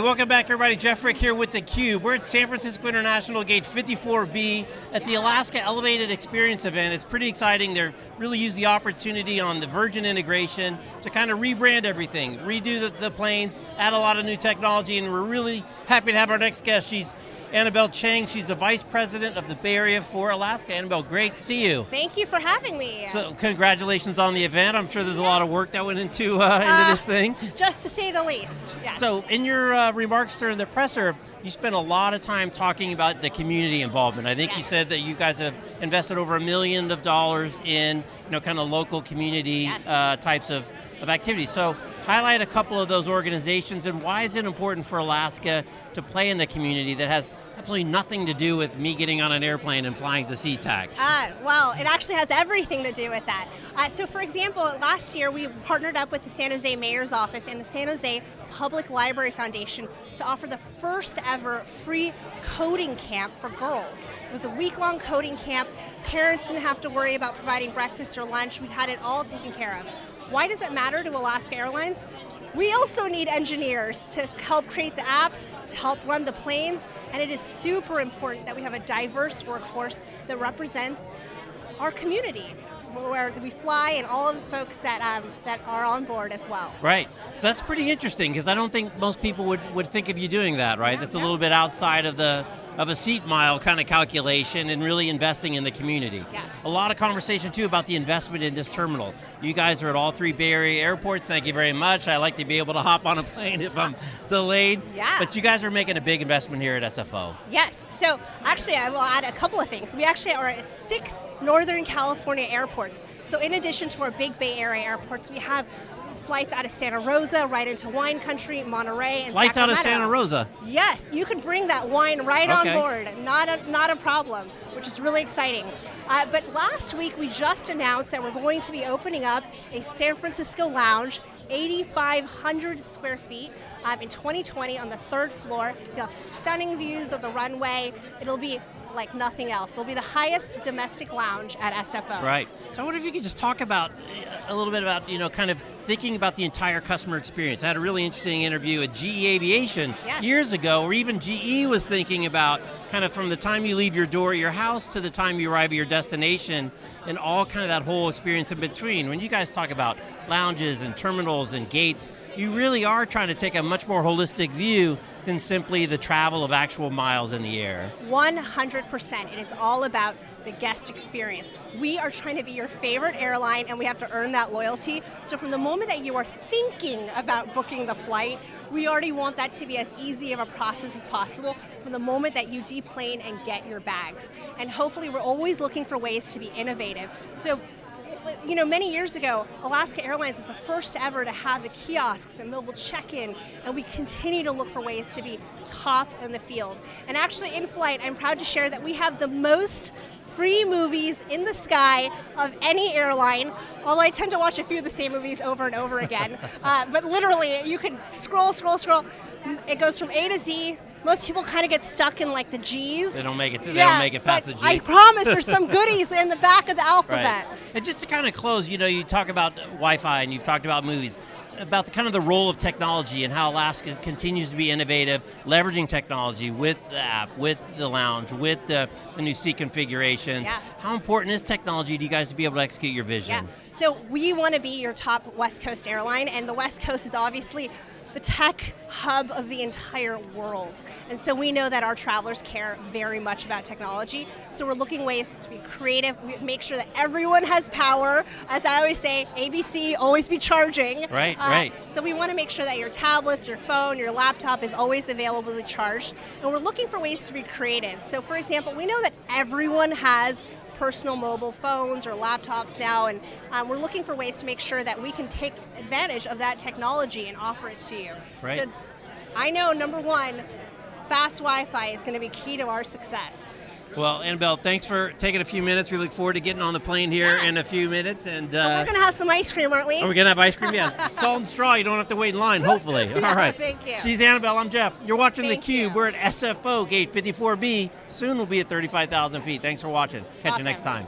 welcome back everybody. Jeff Frick here with theCUBE. We're at San Francisco International Gate 54B at the Alaska Elevated Experience event. It's pretty exciting. They're really use the opportunity on the Virgin integration to kind of rebrand everything, redo the, the planes, add a lot of new technology, and we're really happy to have our next guest. She's Annabel Chang, she's the Vice President of the Bay Area for Alaska. Annabel, great to see you. Thank you for having me. So congratulations on the event. I'm sure there's a lot of work that went into, uh, into uh, this thing. Just to say the least, yes. So in your uh, remarks during the presser, you spent a lot of time talking about the community involvement. I think yes. you said that you guys have invested over a million of dollars in you know, kind of local community yes. uh, types of, of activities. So highlight a couple of those organizations and why is it important for Alaska to play in the community that has absolutely nothing to do with me getting on an airplane and flying to SeaTac. Uh, well, it actually has everything to do with that. Uh, so for example, last year we partnered up with the San Jose Mayor's Office and the San Jose Public Library Foundation to offer the first ever free coding camp for girls. It was a week-long coding camp. Parents didn't have to worry about providing breakfast or lunch. We had it all taken care of. Why does it matter to Alaska Airlines? We also need engineers to help create the apps, to help run the planes, and it is super important that we have a diverse workforce that represents our community where we fly and all of the folks that um, that are on board as well. Right. So that's pretty interesting because I don't think most people would, would think of you doing that, right? Yeah, that's yeah. a little bit outside of the of a seat mile kind of calculation and really investing in the community. Yes. A lot of conversation too about the investment in this terminal. You guys are at all three Bay Area airports, thank you very much. I like to be able to hop on a plane if I'm delayed. Yeah. But you guys are making a big investment here at SFO. Yes, so actually I will add a couple of things. We actually are at six Northern California airports. So in addition to our big Bay Area airports, we have flights out of Santa Rosa, right into wine country, Monterey, and Flights Sacramento. out of Santa Rosa? Yes, you can bring that wine right okay. on board, not a, not a problem, which is really exciting. Uh, but last week we just announced that we're going to be opening up a San Francisco lounge 8,500 square feet um, in 2020 on the third floor. You'll have stunning views of the runway. It'll be like nothing else. It'll be the highest domestic lounge at SFO. Right. So I wonder if you could just talk about uh, a little bit about, you know, kind of thinking about the entire customer experience. I had a really interesting interview at GE Aviation yes. years ago, where even GE was thinking about kind of from the time you leave your door at your house to the time you arrive at your destination, and all kind of that whole experience in between. When you guys talk about lounges and terminals and gates, you really are trying to take a much more holistic view than simply the travel of actual miles in the air. 100%. It is all about the guest experience. We are trying to be your favorite airline and we have to earn that loyalty. So from the moment that you are thinking about booking the flight, we already want that to be as easy of a process as possible from the moment that you deplane and get your bags. And hopefully we're always looking for ways to be innovative. So you know, many years ago, Alaska Airlines was the first ever to have the kiosks and mobile check-in, and we continue to look for ways to be top in the field. And actually in flight, I'm proud to share that we have the most free movies in the sky of any airline, although I tend to watch a few of the same movies over and over again. uh, but literally, you can scroll, scroll, scroll. It goes from A to Z. Most people kind of get stuck in like the G's. They don't make it. They yeah, don't make it past the G. I promise, there's some goodies in the back of the alphabet. Right. And just to kind of close, you know, you talk about Wi-Fi and you've talked about movies about the kind of the role of technology and how Alaska continues to be innovative, leveraging technology with the app, with the lounge, with the, the new seat configurations. Yeah. How important is technology to you guys to be able to execute your vision? Yeah. So we want to be your top West Coast airline, and the West Coast is obviously the tech hub of the entire world. And so we know that our travelers care very much about technology. So we're looking ways to be creative, we make sure that everyone has power. As I always say, ABC, always be charging. Right, uh, right. So we want to make sure that your tablets, your phone, your laptop is always available to charge. And we're looking for ways to be creative. So for example, we know that everyone has personal mobile phones or laptops now, and um, we're looking for ways to make sure that we can take advantage of that technology and offer it to you. Right. So I know, number one, fast Wi-Fi is going to be key to our success. Well, Annabel, thanks for taking a few minutes. We look forward to getting on the plane here yeah. in a few minutes. And uh, we're going to have some ice cream, aren't we? Are we going to have ice cream? Yeah. Salt and straw. You don't have to wait in line, hopefully. All right. Thank you. She's Annabel. I'm Jeff. You're watching Thank theCUBE. You. We're at SFO, gate 54B. Soon we'll be at 35,000 feet. Thanks for watching. Catch awesome. you next time.